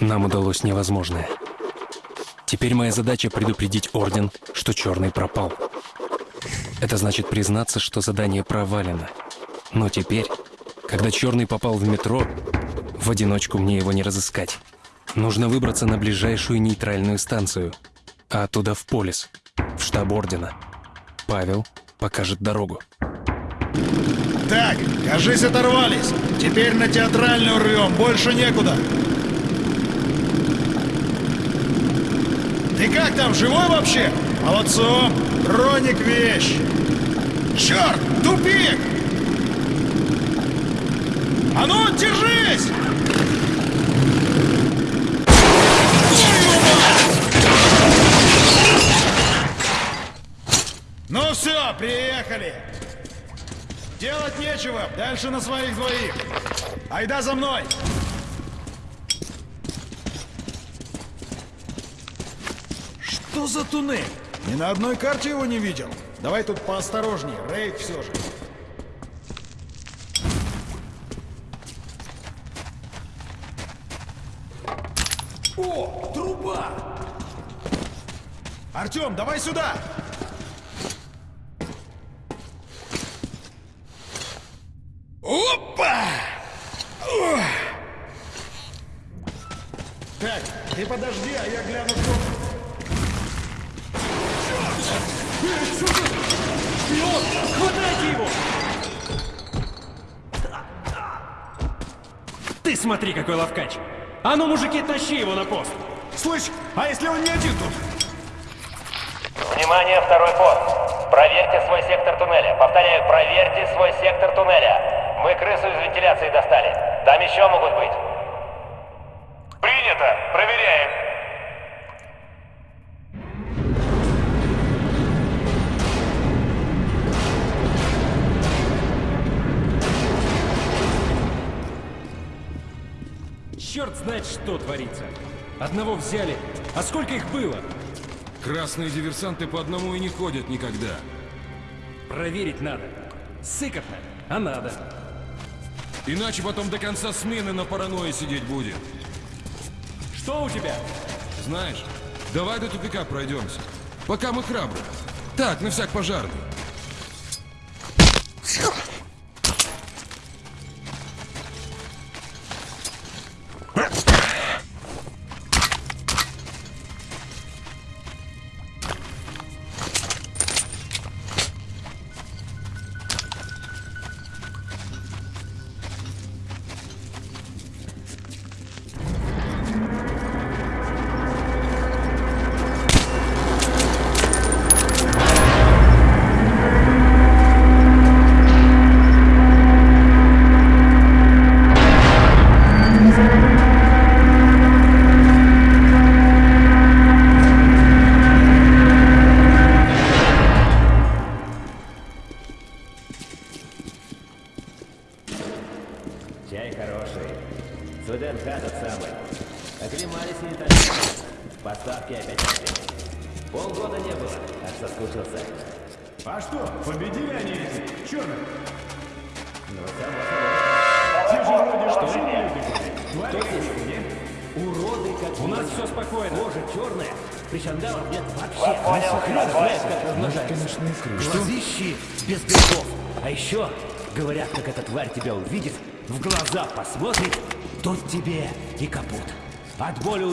Нам удалось невозможное. Теперь моя задача предупредить Орден, что Черный пропал. Это значит признаться, что задание провалено. Но теперь, когда Черный попал в метро, в одиночку мне его не разыскать. Нужно выбраться на ближайшую нейтральную станцию, а оттуда в Полис, в штаб Ордена. Павел покажет дорогу. Так, кажись, оторвались. Теперь на театральную рвем, больше некуда. Ты как там, живой вообще? Молодцом! Роник вещь! Черт! Тупик! А ну, держись! Ну все, приехали! Делать нечего, дальше на своих двоих. Айда за мной! Что за туннель? Ни на одной карте его не видел. Давай тут поосторожнее, рейд все же. О, труба! Артем, давай сюда! Опа! Ох! Так, ты подожди, а я гляну, что... Шпион! Хватайте его! Ты смотри, какой ловкач! А ну, мужики, тащи его на пост! Слышь, а если он не один тут? Внимание, второй пост. Проверьте свой сектор туннеля. Повторяю, проверьте свой сектор туннеля. Мы крысу из вентиляции достали. Там еще могут быть. Принято. Что творится. Одного взяли. А сколько их было? Красные диверсанты по одному и не ходят никогда. Проверить надо. Сыкотно, а надо. Иначе потом до конца смены на паранойи сидеть будет. Что у тебя? Знаешь, давай до тупика пройдемся. Пока мы храбры. Так, на всяк пожарный.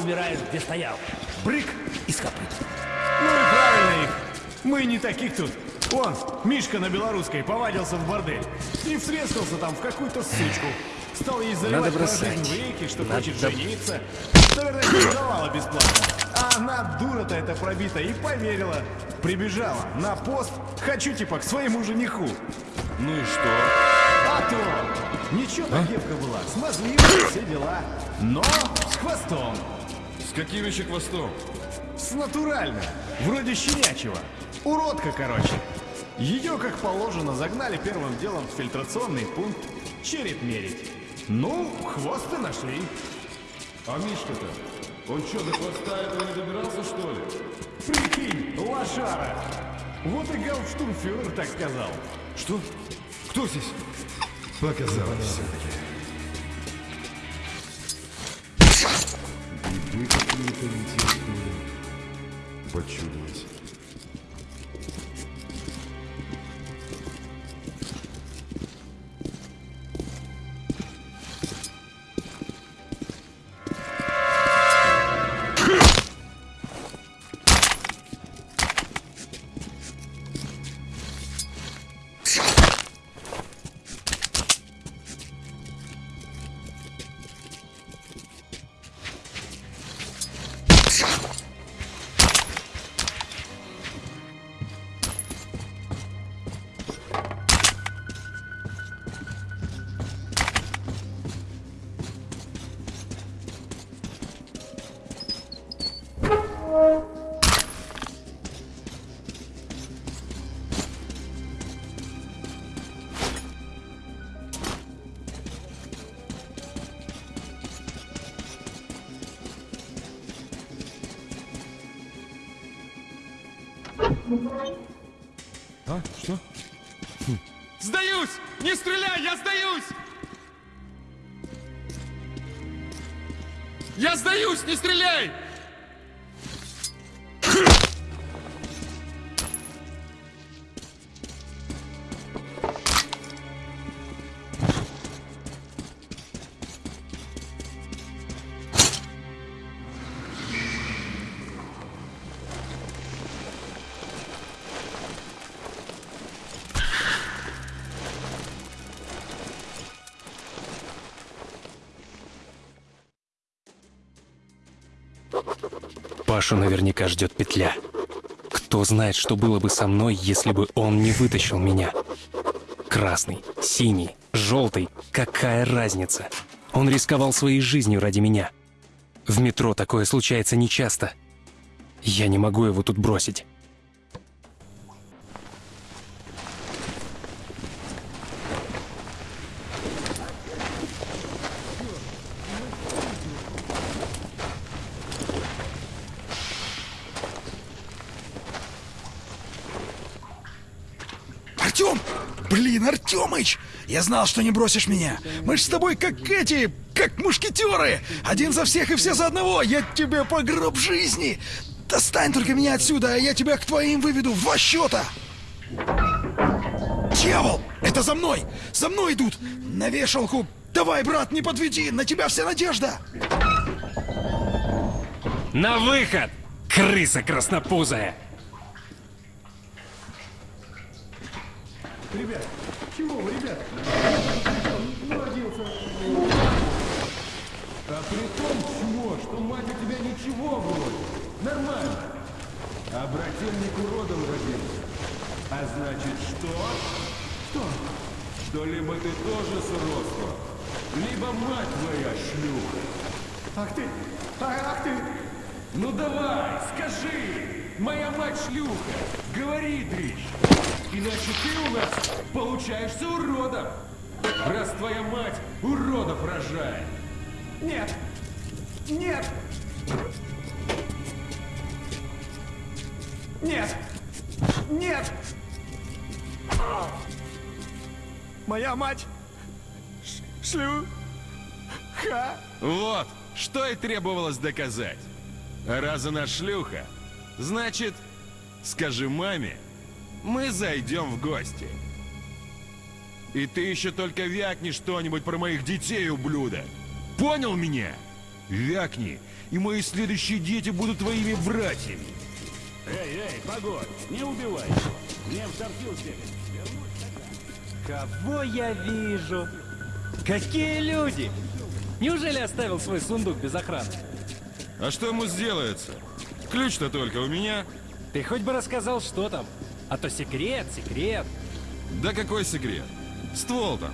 Умираешь, где стоял. Брык из копыт. Ну и правильно их. Мы не таких тут. Вон, Мишка на белорусской повадился в бордель. И всрескался там в какую-то сучку. Стал ей заливать Надо бросать. в реки, что Надо хочет жениться. Наверное, давала бесплатно. А она, дура-то эта пробита, и поверила. Прибежала на пост, хочу типа к своему жениху. Ну и что? А то! Ничего так девка была, смазливая, все дела. Но с хвостом. Каким еще хвостом? С натурально. Вроде щенячьего. Уродка, короче. Ее, как положено, загнали первым делом в фильтрационный пункт череп мерить. Ну, хвост и нашли. А Мишка-то? Он что, до хвоста этого не добирался, что ли? Прикинь, лошара. Вот и гауптштурмфюрер так сказал. Что? Кто здесь? Показалось все-таки. что-то почудилось. А? Что? Сдаюсь! Не стреляй, я сдаюсь! Я сдаюсь, не стреляй! Пашу наверняка ждет петля. Кто знает, что было бы со мной, если бы он не вытащил меня. Красный, синий, желтый, какая разница? Он рисковал своей жизнью ради меня. В метро такое случается нечасто. Я не могу его тут бросить. Я знал, что не бросишь меня. Мы ж с тобой как эти, как мушкетеры. Один за всех и все за одного. Я тебе по гроб жизни. Достань только меня отсюда, а я тебя к твоим выведу в два счета. Дьявол! Это за мной! За мной идут! На вешалку! Давай, брат, не подведи! На тебя вся надежда! На выход! Крыса краснопузая! Ребят, чего вы, ребят? Ну, родился. А при том чмо, что мать у тебя ничего вроде. Нормально. А брательник уродом родился. А значит что? Что? Что либо ты тоже сродство, либо мать твоя шлюха. Ах ты! Ах, ах ты! Ну давай, скажи! Моя мать шлюха! Говори, дрищ! Иначе ты у нас получаешься уродом! Раз твоя мать уродов рожает! Нет! Нет! Нет! Нет! Моя мать! Ш- Шлюха! Вот, что и требовалось доказать. Раз она шлюха, значит, скажи маме, мы зайдем в гости. И ты еще только вякни что-нибудь про моих детей, ублюдок. Понял меня? Вякни, и мои следующие дети будут твоими братьями. Эй, эй, погодь, не убивай его. Мне в сортир сбегать. Кого я вижу? Какие люди? Неужели оставил свой сундук без охраны? А что ему сделается? Ключ-то только у меня. Ты хоть бы рассказал, что там. А то секрет, секрет. Да какой секрет? Ствол там.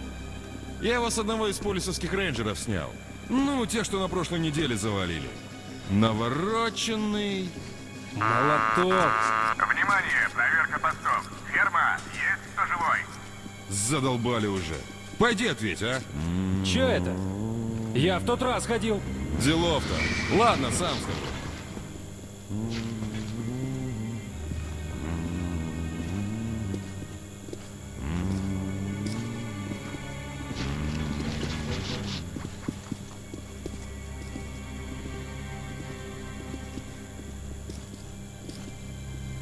Я его с одного из полисовских рейнджеров снял. Ну, те, что на прошлой неделе завалили. Навороченный. Молоток. Внимание, проверка постов. Ферма, есть кто живой? Задолбали уже. Пойди ответь, а? Че это? Я в тот раз ходил. Делов-то. Ладно, сам скажу.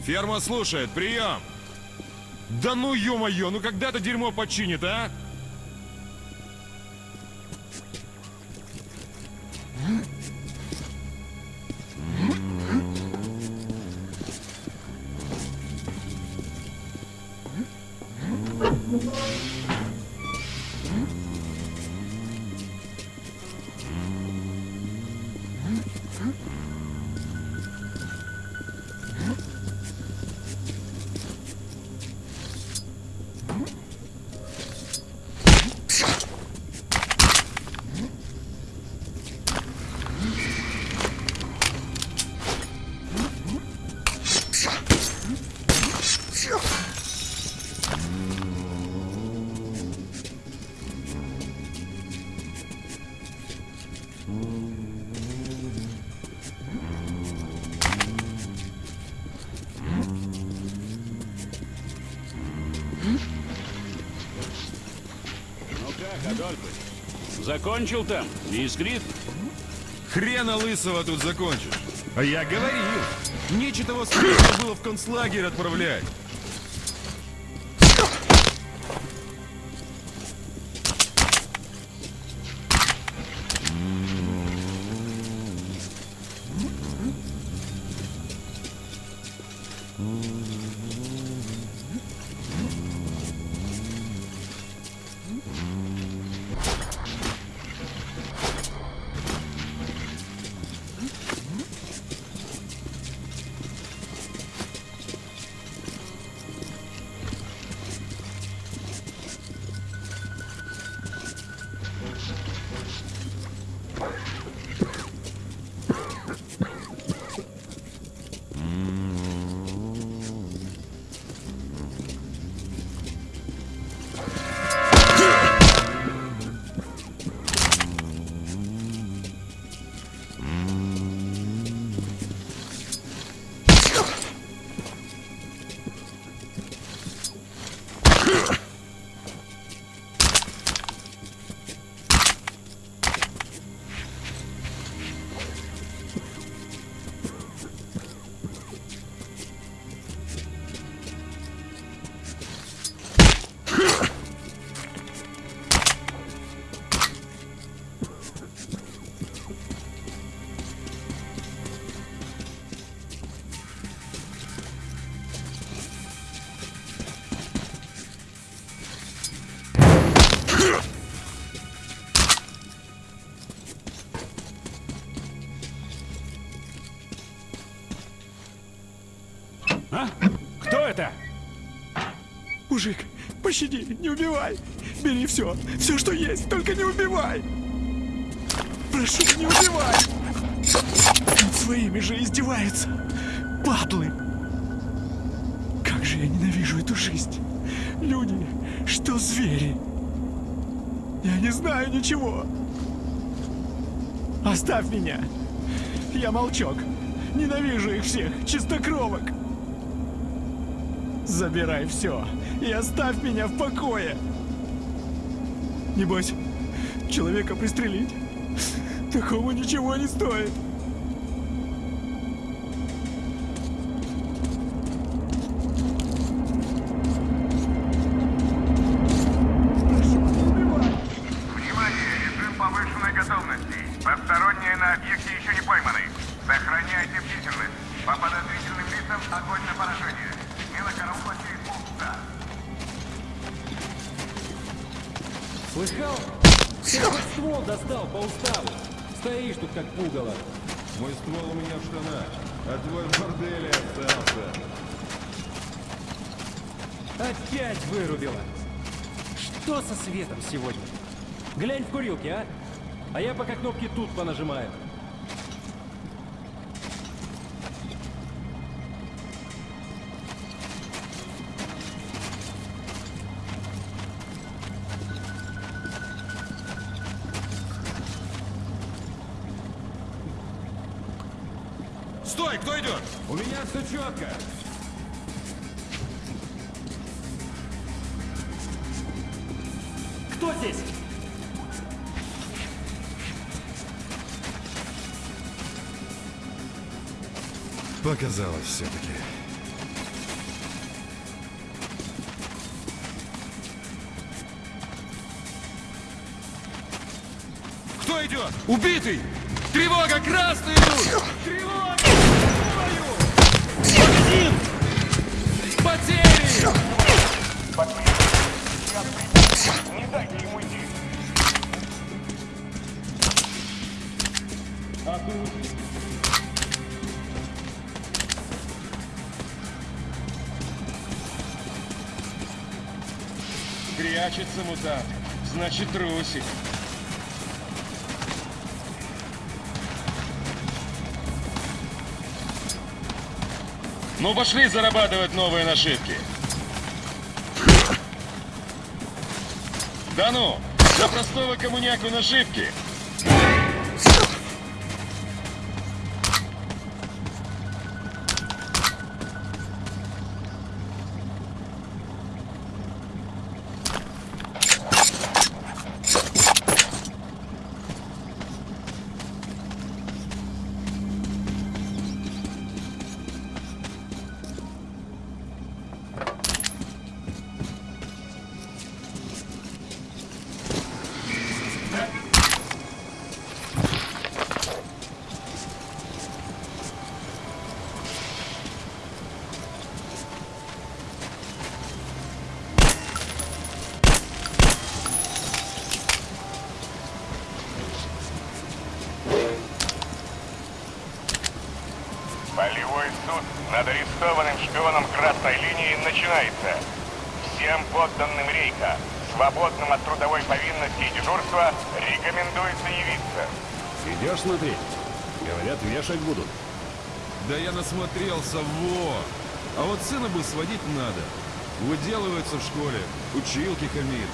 Ферма слушает, прием! Да ну ё-моё, ну когда это дерьмо починит, а? Закончил там? Не искрит? Хрена лысого тут закончишь. А я говорил, нечего того было в концлагерь отправлять. Пощади, не убивай. Бери все, все, что есть, только не убивай. Прошу, не убивай. Над своими же издеваются. Падлы. Как же я ненавижу эту жизнь. Люди, что звери. Я не знаю ничего. Оставь меня. Я молчок. Ненавижу их всех, чистокровок. Забирай все и оставь меня в покое. Небось, человека пристрелить? Такого ничего не стоит. Прошу, не убивай. Внимание! Режим повышенной готовности. Посторонние на объекте еще не пойманы. Сохраняйте бдительность. По подозрительным лицам огонь на поражение. Смело караул Слыхал? Ствол достал по уставу. Стоишь тут как пугало. Мой ствол у меня в штанах, а твой в борделе остался. Опять вырубила. Что со светом сегодня? Глянь в курилке, а? А я пока кнопки тут понажимаю. все четко. Кто здесь? Показалось все-таки. Кто идет? Убитый! Прячется мутант. Значит, трусик. Ну, пошли зарабатывать новые нашивки. Да ну, за простого коммуняку нашивки. Повинности и дежурства, рекомендуется явиться. Идешь смотреть? Говорят, вешать будут. Да я насмотрелся, во! А вот сына бы сводить надо. Выделывается в школе, училки хамит.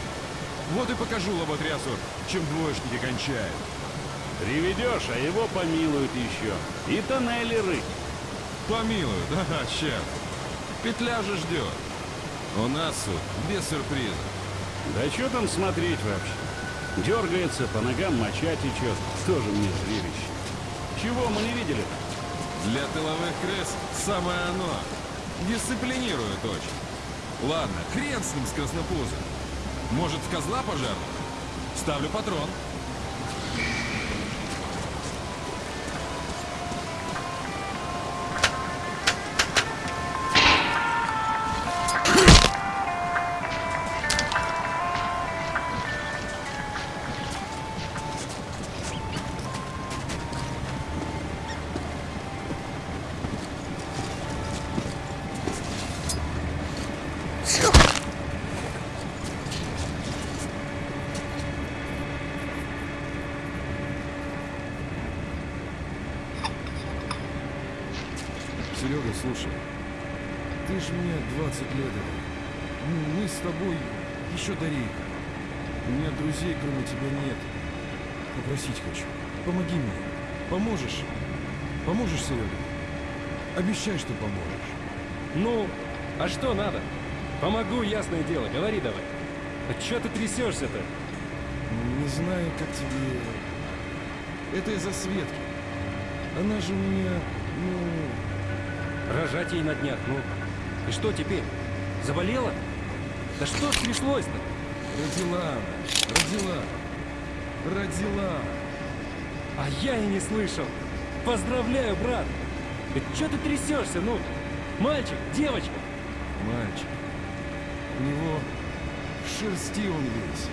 Вот и покажу лоботрясу, чем двоечники кончают. Приведешь, а его помилуют еще. И тоннели рыть. Помилуют, ага, ща. Петля же ждет. У нас суд без сюрприза. Да что там смотреть вообще? Дергается, по ногам моча течет. Тоже мне зрелище. Чего мы не видели Для тыловых крыс самое оно. Дисциплинирует очень. Ладно, хрен с ним с краснопузом. Может, в козла пожарного? Ставлю патрон. Слушай, ты ж мне 20 лет. Ну, Мы с тобой еще до. У меня друзей, кроме тебя, нет. Попросить хочу. Помоги мне. Поможешь? Поможешь, Серега? Обещай, что поможешь. Ну, а что надо? Помогу, ясное дело, говори давай. А чё ты трясешься-то? Не знаю, как тебе... Это из-за Светки. Она же у меня, ну... Рожать ей на днях, ну. И что теперь? Заболела? Да что ж пришлось-то? Родила. Родила. Родила. А я и не слышал. Поздравляю, брат. Да чё ты трясешься, ну? Мальчик, девочка. Мальчик. У него шерсти он весь.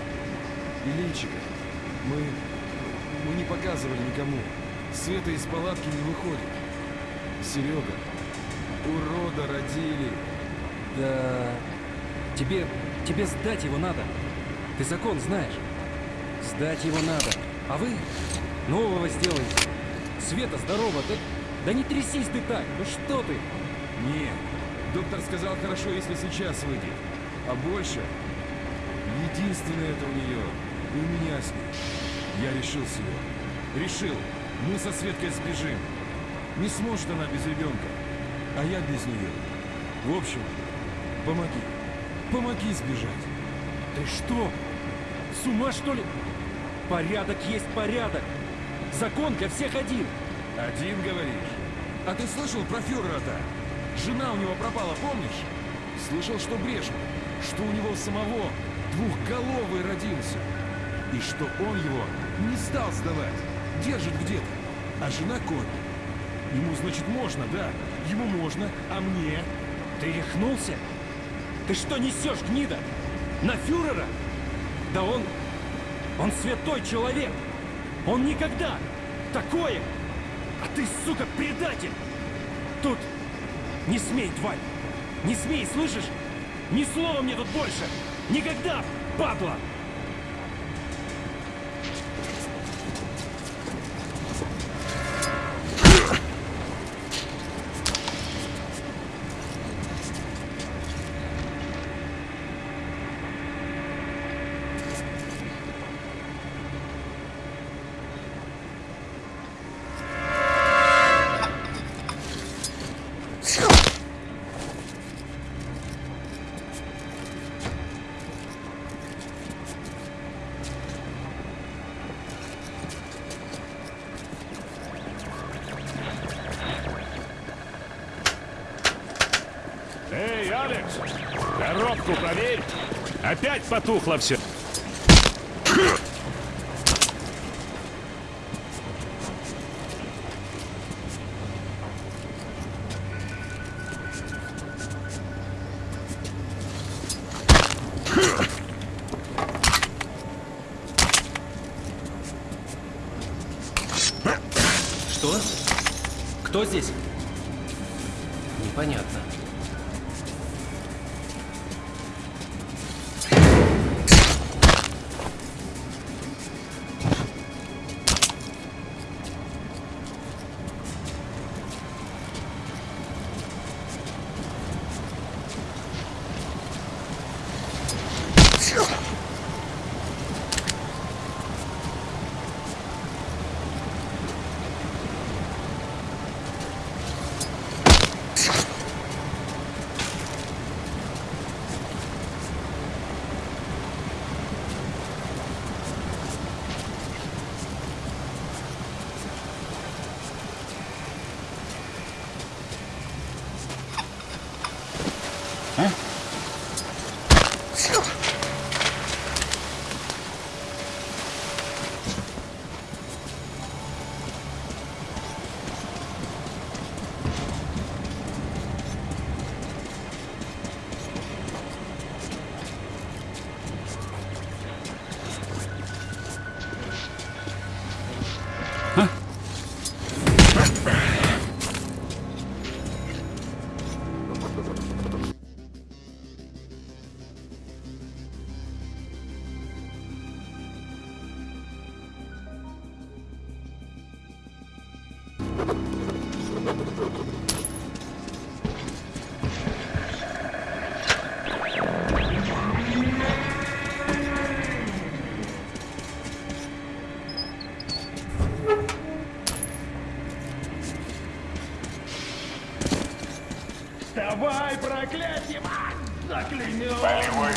И личико. Мы... Мы не показывали никому. Света из палатки не выходит. Серега. Урода родили. Да... Тебе... Тебе сдать его надо. Ты закон знаешь. Сдать его надо. А вы нового сделаете. Света, здорово. Да, да не трясись ты так. Ну что ты? Нет. Доктор сказал, хорошо, если сейчас выйдет. А больше... Единственное это у нее. И у меня с ней. Я решил, Серега. Решил. Мы со Светкой сбежим. Не сможет она без ребенка. А я без нее. В общем, помоги. Помоги сбежать. Ты что? С ума что ли? Порядок есть порядок. Закон для всех один. Один, говоришь? А ты слышал про фюрера-то? Жена у него пропала, помнишь? Слышал, что брешет, что у него самого двухголовый родился. И что он его не стал сдавать. держит где-то, а жена конь. Ему, значит, можно, да? Ему можно, а мне? Ты рехнулся? Ты что несешь, гнида? На фюрера? Да он... Он святой человек! Он никогда! Такое! А ты, сука, предатель! Тут... Не смей, тварь! Не смей, слышишь? Ни слова мне тут больше! Никогда, падла! Эй, Алекс! Коробку проверь! Опять потухло все. Что? Кто здесь? Непонятно. Давай, проклятие! Заклянем! Полевой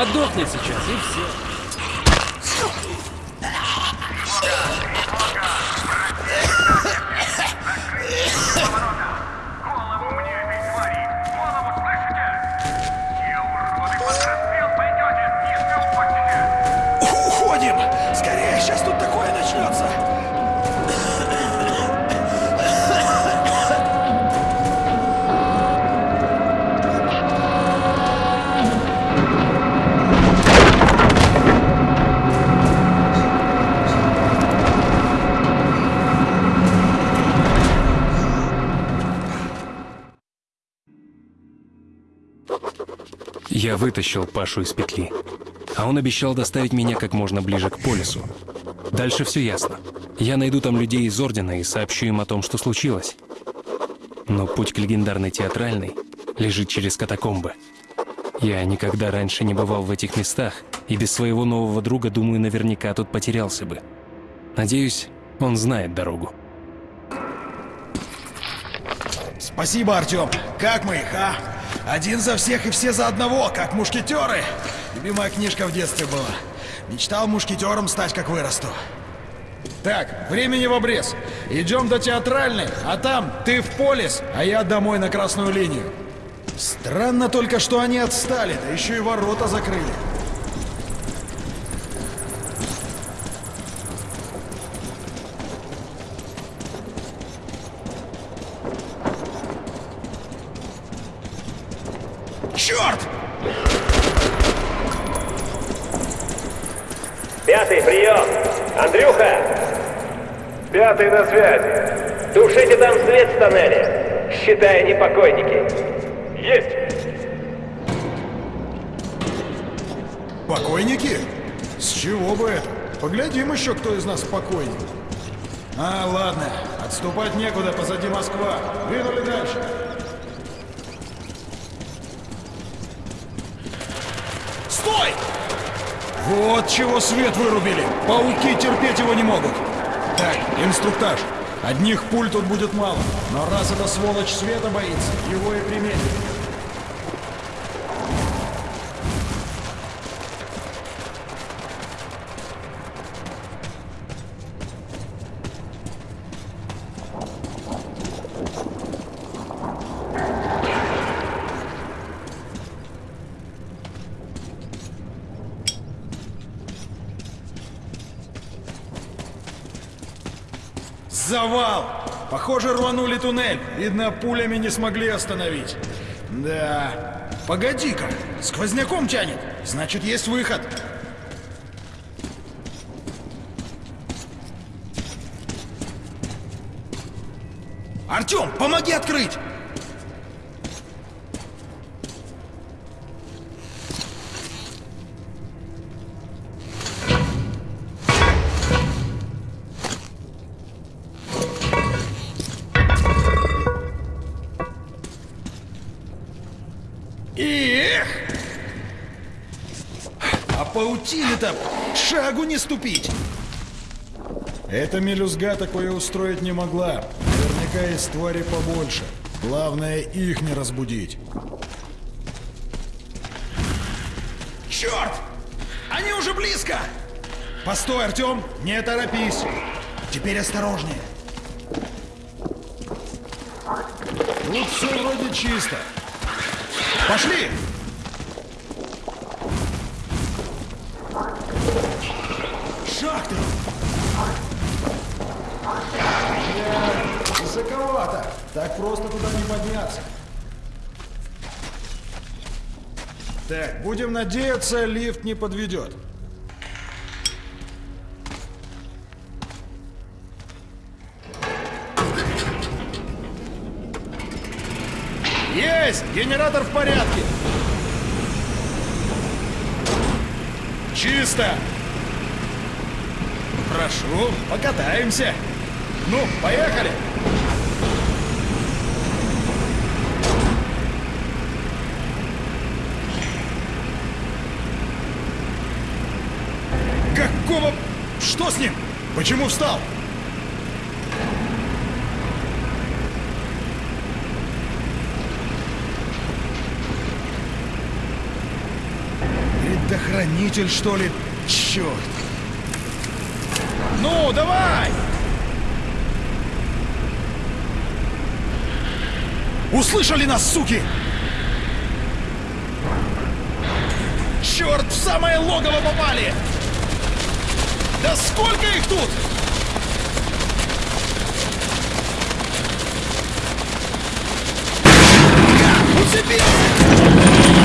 подохнет сейчас, и все. Я вытащил Пашу из петли. А он обещал доставить меня как можно ближе к полюсу. Дальше все ясно. Я найду там людей из Ордена и сообщу им о том, что случилось. Но путь к легендарной театральной лежит через катакомбы. Я никогда раньше не бывал в этих местах И без своего нового друга, думаю, наверняка тут потерялся бы. Надеюсь, он знает дорогу. Спасибо, Артем. Как мы их, а? Один за всех и все за одного, как мушкетеры. Любимая книжка в детстве была. Мечтал мушкетером стать, как вырасту. Так, времени в обрез. Идем до театральной, а там ты в полис, а я домой на красную линию. Странно только, что они отстали, да еще и ворота закрыли. Черт! Пятый, прием! Андрюха! Пятый на связи. Тушите там свет в тоннеле, считая непокойники. Есть. Покойники? С чего бы это? Поглядим еще, кто из нас покойник. А, ладно. Отступать некуда, позади Москва. Двинули дальше. Стой! Вот чего свет вырубили. Пауки терпеть его не могут. Так, инструктаж. Одних пуль тут будет мало. Но раз эта сволочь света боится, его и приметит. Туннель. Видно, пулями не смогли остановить. Да. Погоди-ка, сквозняком тянет. Значит, есть выход. Артем, помоги открыть! А паутины-то шагу не ступить! Эта мелюзга такое устроить не могла. Наверняка есть твари побольше. Главное, их не разбудить. Черт! Они уже близко! Постой, Артем! Не торопись! Теперь осторожнее. Тут все вроде чисто. Пошли! Высоковато. Так просто туда не подняться. Так, будем надеяться, лифт не подведет. Есть! Генератор в порядке! Чисто! Прошу, покатаемся. Ну, поехали! Какого... С ним? Почему встал? Предохранитель, что ли? Черт! Ну, давай! Услышали нас, суки! Черт, в самое логово попали! Да сколько их тут?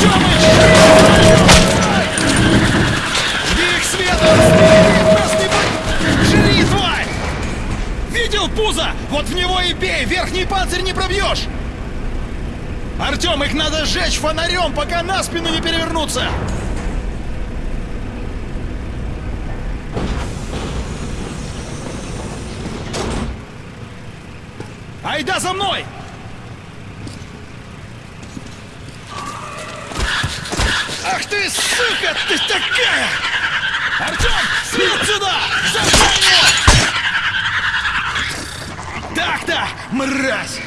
Тёмыч! Жди их будет! Жри! Видел пузо? Вот в него и бей! Верхний панцирь не пробьешь! Артем, их надо сжечь фонарем, пока на спину не перевернуться! Айда за мной! Ах ты, сука, ты такая! Артем, свет сюда! Зажигай его! Так-то, мразь!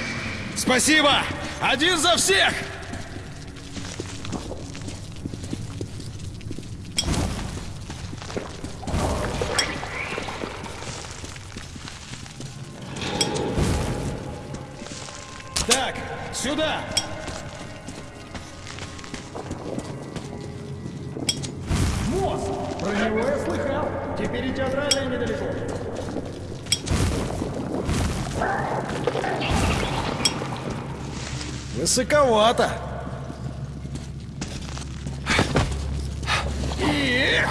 Спасибо! Один за всех! Эх!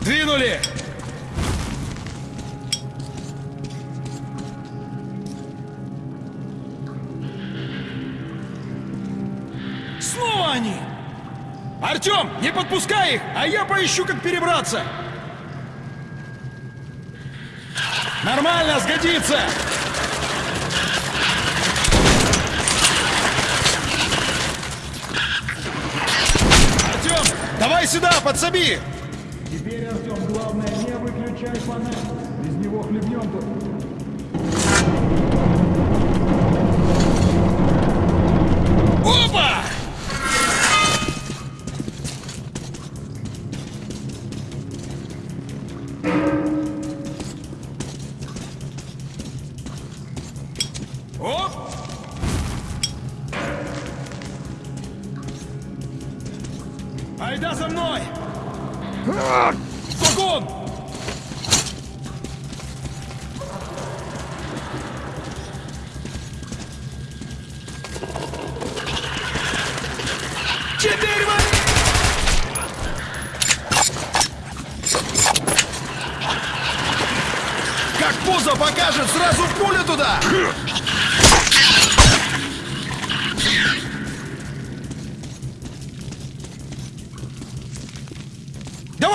Двинули! Снова они! Артем, не подпускай их, а я поищу, как перебраться! Нормально, сгодится! Давай сюда, подсоби! Теперь, Артем, главное, не выключай фонарь. Без него хлебнем тут. Опа!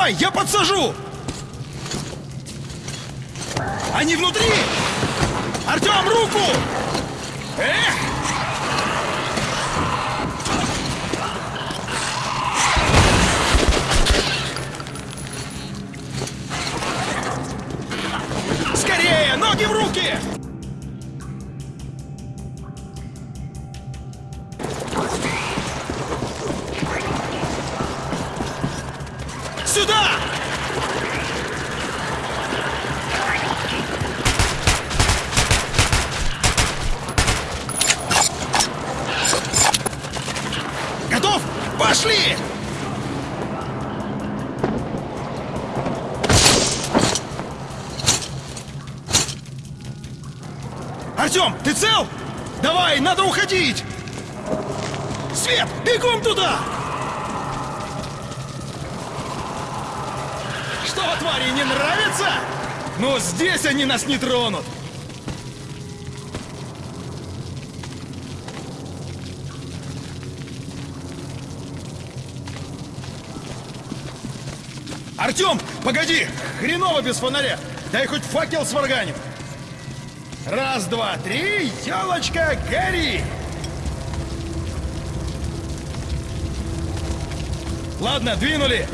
Давай, я подсажу! Они внутри! Артем, руку! Эх! Скорее, ноги в руки! Но здесь они нас не тронут. Артем, погоди! Хреново без фонаря! Дай хоть факел сварганим! Раз, два, три, елочка, гори! Ладно, двинули!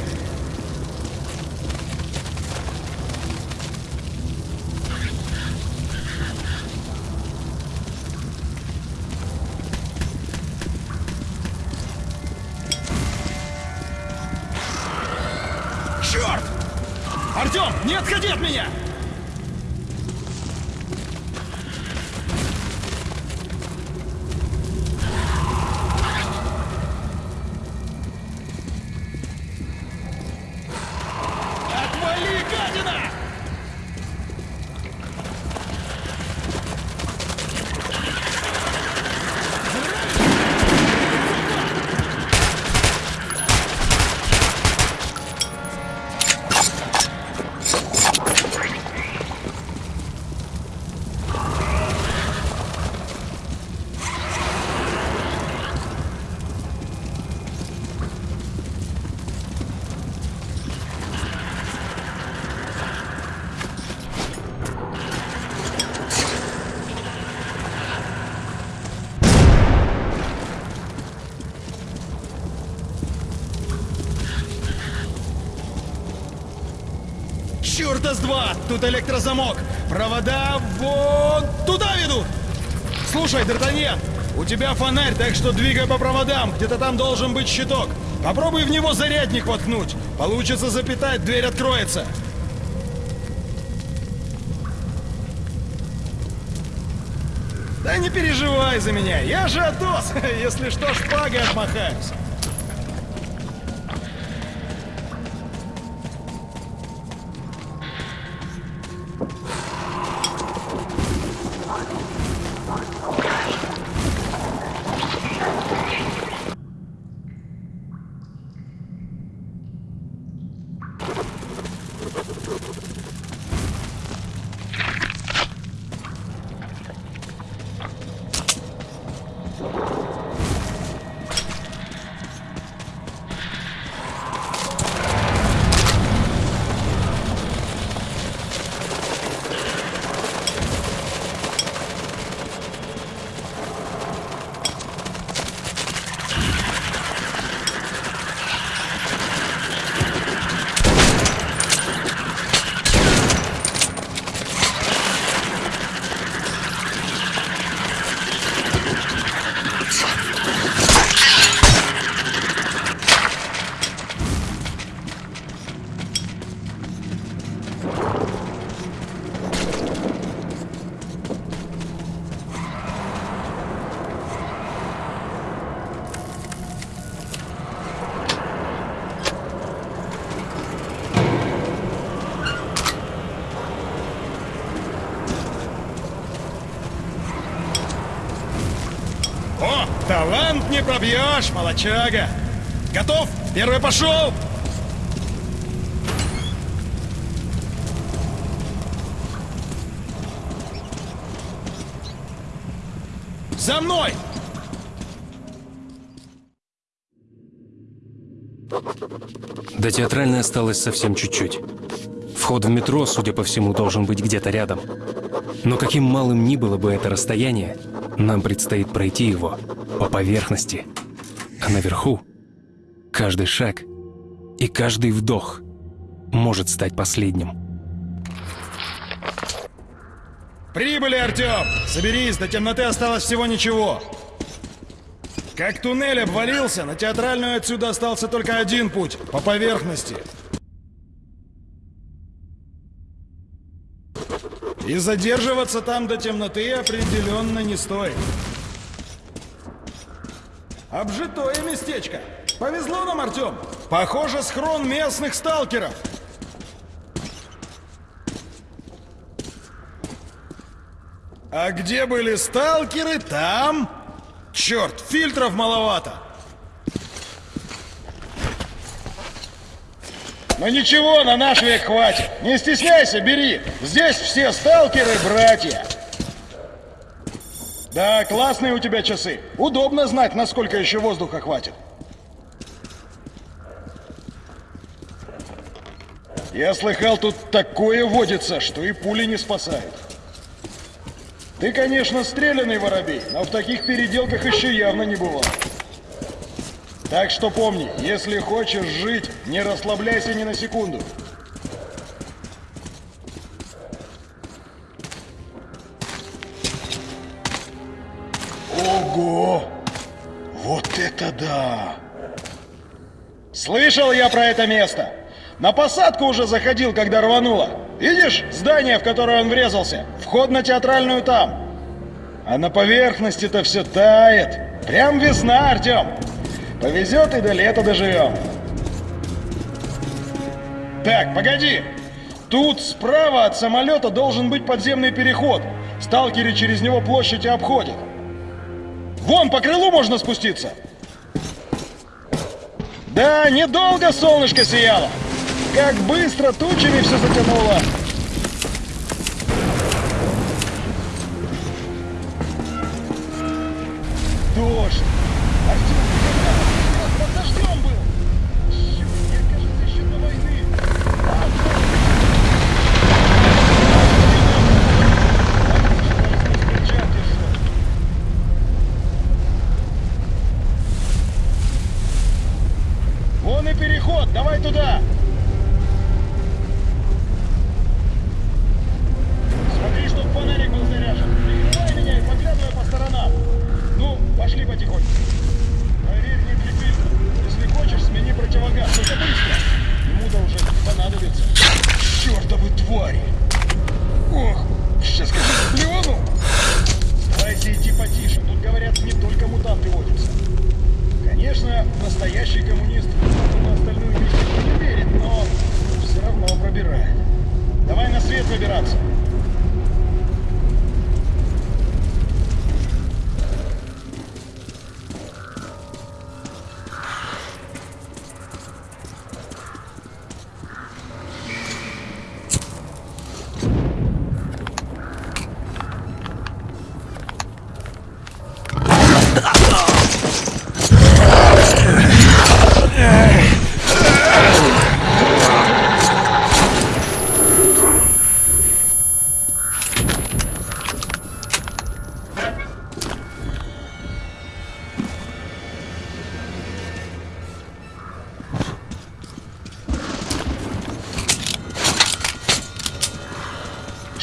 Артем, не отходи от меня! Тут электрозамок! Провода вон туда ведут! Слушай, Д'Артаньян, у тебя фонарь, так что двигай по проводам. Где-то там должен быть щиток. Попробуй в него зарядник воткнуть. Получится запитать, дверь откроется. Да не переживай за меня, я же Атос. Если что, шпагой отмахаюсь. Пробьешь, молочага. Готов? Первый пошел. За мной! До театральной осталось совсем чуть-чуть. Вход в метро, судя по всему, должен быть где-то рядом. Но каким малым ни было бы это расстояние, нам предстоит пройти его по поверхности. А наверху каждый шаг и каждый вдох может стать последним. Прибыли, Артем! Соберись, до темноты осталось всего ничего. Как туннель обвалился, на театральную отсюда остался только один путь — по поверхности. И задерживаться там до темноты определенно не стоит. Обжитое местечко. Повезло нам, Артем. Похоже, схрон местных сталкеров. А где были сталкеры, там... Черт, фильтров маловато. Ну ничего, на наш век хватит. Не стесняйся, бери. Здесь все сталкеры братья. Да, классные у тебя часы. Удобно знать, насколько еще воздуха хватит. Я слыхал, тут такое водится, что и пули не спасают. Ты, конечно, стрелянный воробей, но в таких переделках еще явно не бывал. Так что помни, если хочешь жить, не расслабляйся ни на секунду. Это да! Слышал я про это место! На посадку уже заходил, когда рвануло. Видишь, здание, в которое он врезался? Вход на театральную там. А на поверхности-то все тает. Прям весна, Артем. Повезет и до лета доживем. Так, погоди. Тут справа от самолета должен быть подземный переход. Сталкеры через него площадь и обходят. Вон, по крылу можно спуститься. Да, недолго солнышко сияло. Как быстро тучами все затянуло. Дождь.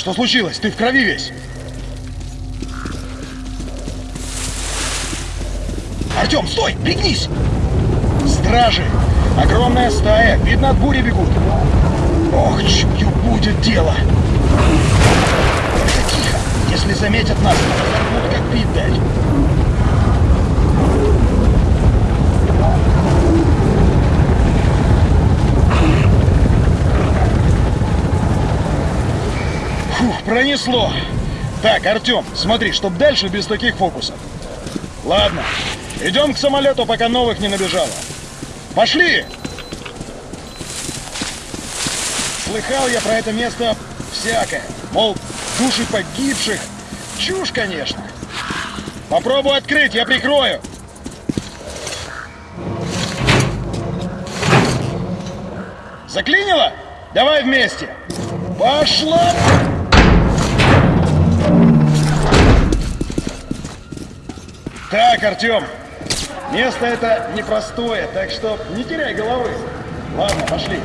Что случилось? Ты в крови весь. Артем, стой! Пригнись! Стражи! Огромная стая! Видно, от бури бегут. Ох, чую, будет дело! Тихо! Если заметят нас, разорвут, как пить дать. Пронесло. Так, Артем, смотри, чтоб дальше без таких фокусов. Ладно, идем к самолету, пока новых не набежало. Пошли! Слыхал я про это место всякое. Мол, души погибших. Чушь, конечно. Попробуй открыть, я прикрою. Заклинило? Давай вместе. Пошла! Так, Артем, место это непростое, так что не теряй головы. Ладно, пошли.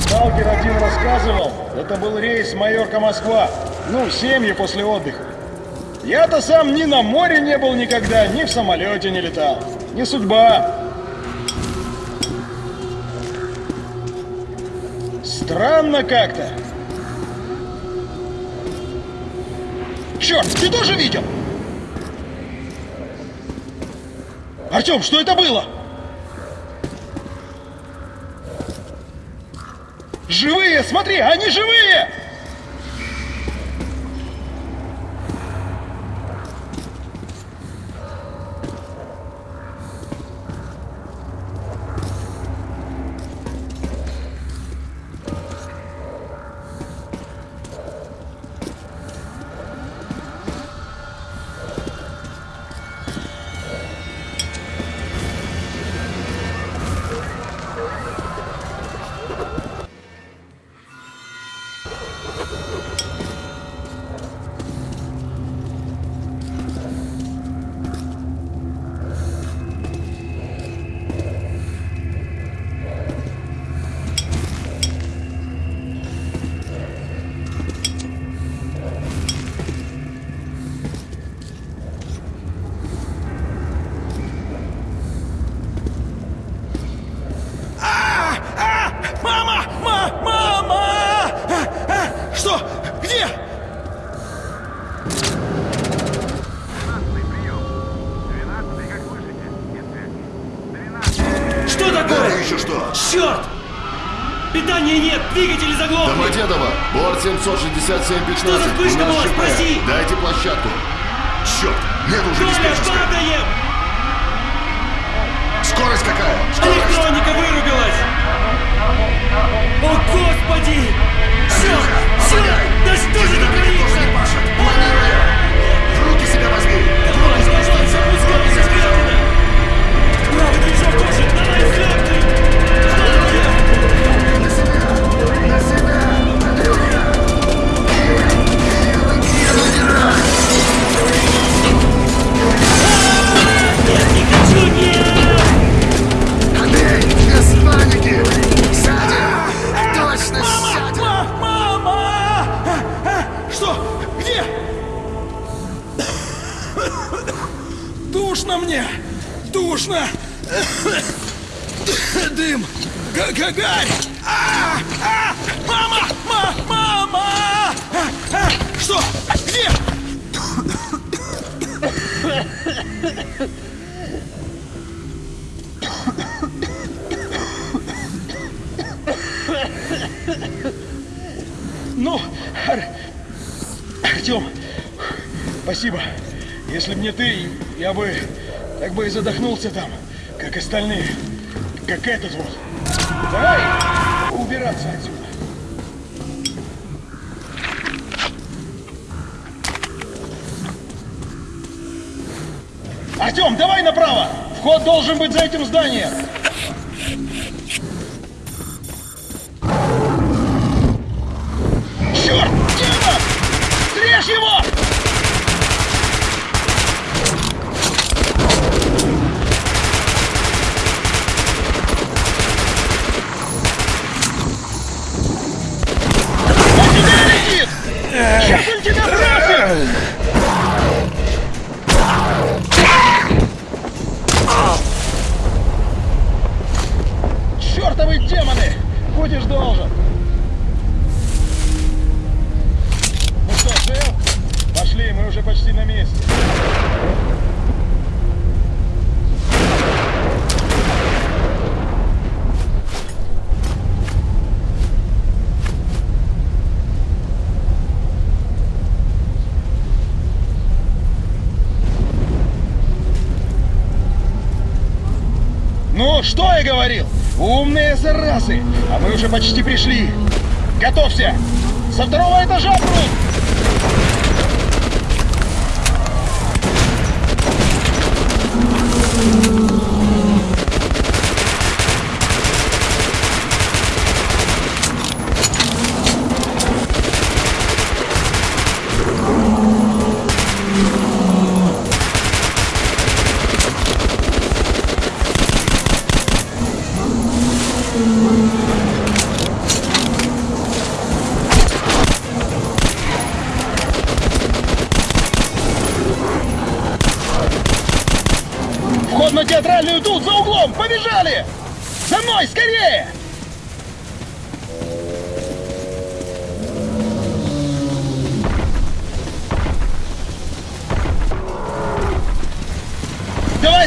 Сталкер один рассказывал, это был рейс Майорка-Москва. Ну, семьи после отдыха. Я-то сам ни на море не был никогда, ни в самолете не летал. Не судьба. Странно как-то. Черт, ты тоже видел? Артем, что это было? Живые, смотри, они живые! Двигатели заглохли! Домодедово, борт 767-15. Что за вспышка была? Спроси. Дайте площадку. Черт, нет уже диспетчерской. падаем! Скорость какая? Скорость. Электроника вырубилась! О, Господи! Черт! Черт! Да что же это творится? Руки себя возьми. Давай, давай, запускайся, скотина! Правый движок тоже! Давай, взлетный!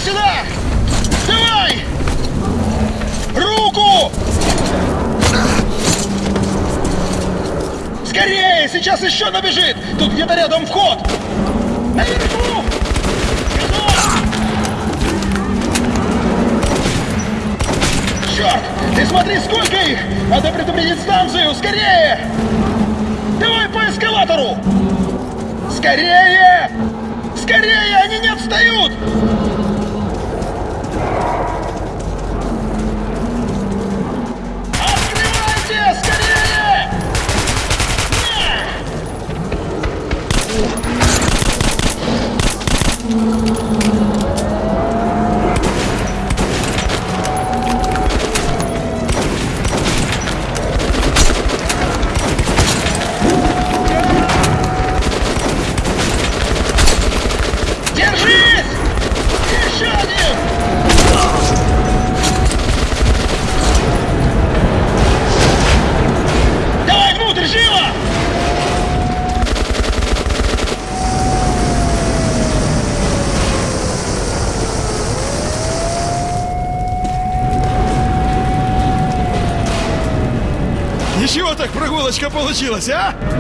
Сюда! Давай! Руку! Скорее! Сейчас еще набежит! Тут где-то рядом вход! Наверху! Черт! Ты смотри, сколько их! Надо предупредить станцию! Скорее! Давай по эскалатору! Скорее! Скорее! Они не отстают! Получилась, а?